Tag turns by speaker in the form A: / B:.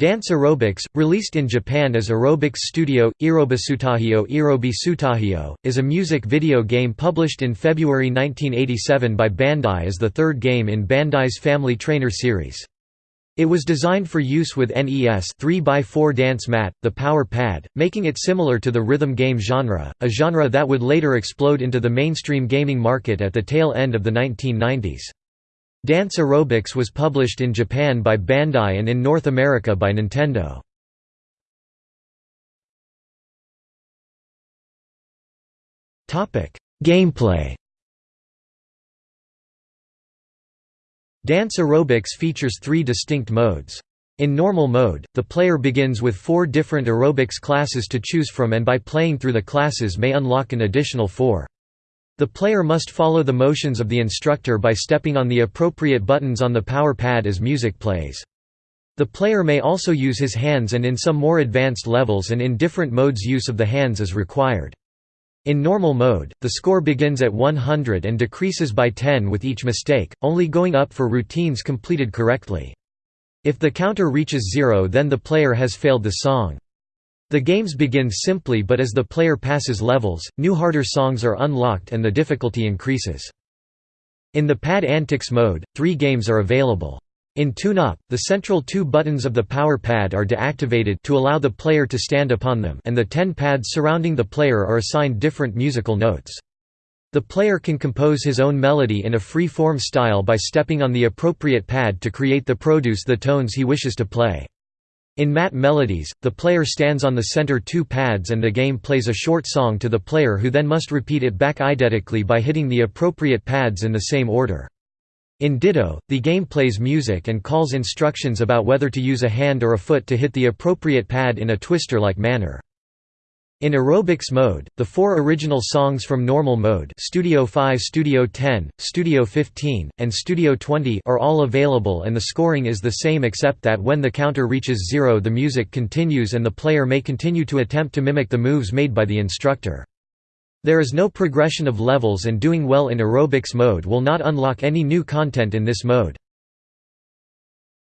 A: Dance Aerobics, released in Japan as Aerobics Studio, Irobisutahio Irobi Sutahio, is a music video game published in February 1987 by Bandai as the third game in Bandai's Family Trainer series. It was designed for use with NES 3x4 Dance Mat, the Power Pad, making it similar to the rhythm game genre, a genre that would later explode into the mainstream gaming market at the tail end of the 1990s. Dance Aerobics was published in Japan by Bandai and in North America by Nintendo. Gameplay Dance Aerobics features three distinct modes. In normal mode, the player begins with four different aerobics classes to choose from and by playing through the classes may unlock an additional four. The player must follow the motions of the instructor by stepping on the appropriate buttons on the power pad as music plays. The player may also use his hands and in some more advanced levels and in different modes use of the hands is required. In normal mode, the score begins at 100 and decreases by 10 with each mistake, only going up for routines completed correctly. If the counter reaches zero then the player has failed the song. The games begin simply but as the player passes levels, new harder songs are unlocked and the difficulty increases. In the Pad Antics mode, three games are available. In Tune-Up, the central two buttons of the power pad are deactivated to allow the player to stand upon them and the ten pads surrounding the player are assigned different musical notes. The player can compose his own melody in a free-form style by stepping on the appropriate pad to create the produce the tones he wishes to play. In Mat Melodies, the player stands on the center two pads and the game plays a short song to the player who then must repeat it back identically by hitting the appropriate pads in the same order. In Ditto, the game plays music and calls instructions about whether to use a hand or a foot to hit the appropriate pad in a twister-like manner. In aerobics mode, the four original songs from normal mode Studio 5 Studio 10, Studio 15, and Studio 20 are all available and the scoring is the same except that when the counter reaches zero the music continues and the player may continue to attempt to mimic the moves made by the instructor. There is no progression of levels and doing well in aerobics mode will not unlock any new content in this mode.